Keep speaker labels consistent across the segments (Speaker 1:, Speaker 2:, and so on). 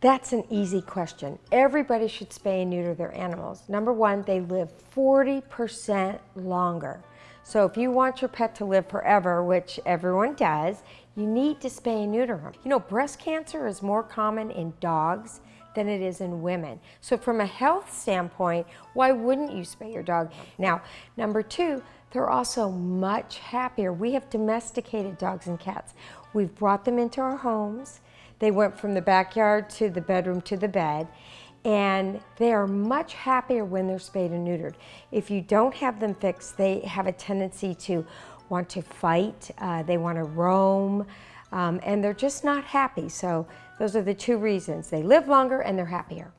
Speaker 1: That's an easy question. Everybody should spay and neuter their animals. Number one, they live 40% longer. So if you want your pet to live forever, which everyone does, you need to spay and neuter them. You know, breast cancer is more common in dogs than it is in women. So from a health standpoint, why wouldn't you spay your dog? Now, number two, they're also much happier. We have domesticated dogs and cats. We've brought them into our homes. They went from the backyard to the bedroom to the bed and they are much happier when they're spayed and neutered. If you don't have them fixed, they have a tendency to want to fight, uh, they want to roam, um, and they're just not happy. So those are the two reasons. They live longer and they're happier.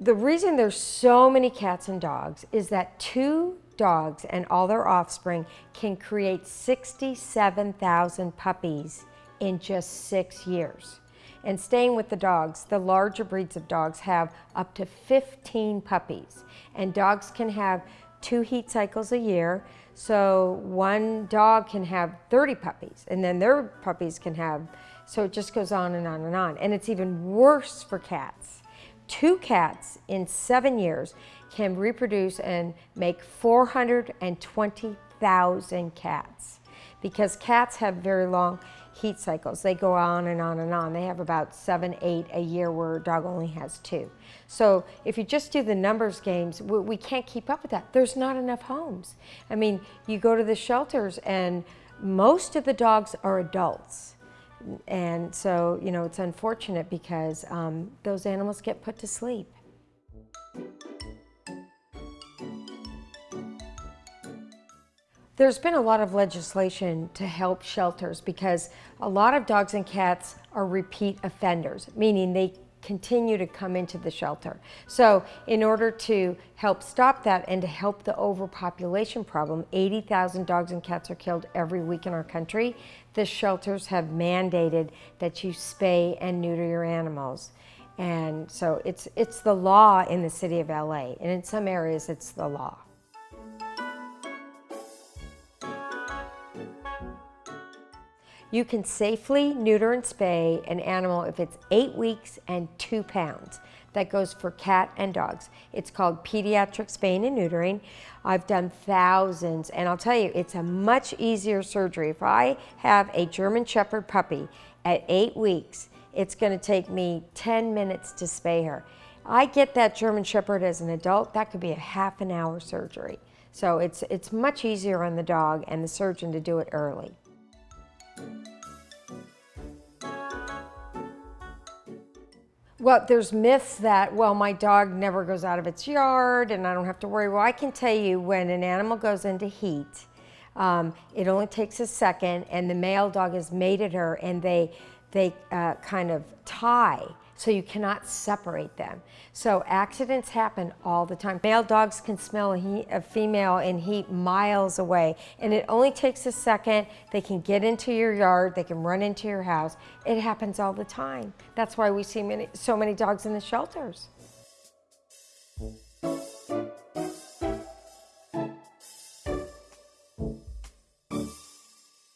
Speaker 1: The reason there's so many cats and dogs is that two dogs and all their offspring can create 67,000 puppies in just six years. And staying with the dogs, the larger breeds of dogs have up to 15 puppies. And dogs can have two heat cycles a year. So one dog can have 30 puppies and then their puppies can have, so it just goes on and on and on. And it's even worse for cats. Two cats in seven years can reproduce and make 420,000 cats because cats have very long heat cycles. They go on and on and on. They have about seven, eight a year where a dog only has two. So if you just do the numbers games, we, we can't keep up with that. There's not enough homes. I mean, you go to the shelters and most of the dogs are adults. And so, you know, it's unfortunate because um, those animals get put to sleep. There's been a lot of legislation to help shelters because a lot of dogs and cats are repeat offenders, meaning they continue to come into the shelter. So in order to help stop that and to help the overpopulation problem, 80,000 dogs and cats are killed every week in our country, the shelters have mandated that you spay and neuter your animals. And so it's, it's the law in the city of LA, and in some areas it's the law. You can safely neuter and spay an animal if it's eight weeks and two pounds. That goes for cat and dogs. It's called pediatric spaying and neutering. I've done thousands, and I'll tell you, it's a much easier surgery. If I have a German Shepherd puppy at eight weeks, it's gonna take me 10 minutes to spay her. I get that German Shepherd as an adult, that could be a half an hour surgery. So it's, it's much easier on the dog and the surgeon to do it early. Well, there's myths that, well, my dog never goes out of its yard and I don't have to worry. Well, I can tell you when an animal goes into heat, um, it only takes a second and the male dog has mated her and they, they uh, kind of tie so you cannot separate them. So accidents happen all the time. Male dogs can smell a, heat, a, female in heat miles away, and it only takes a second. They can get into your yard, they can run into your house. It happens all the time. That's why we see many, so many dogs in the shelters.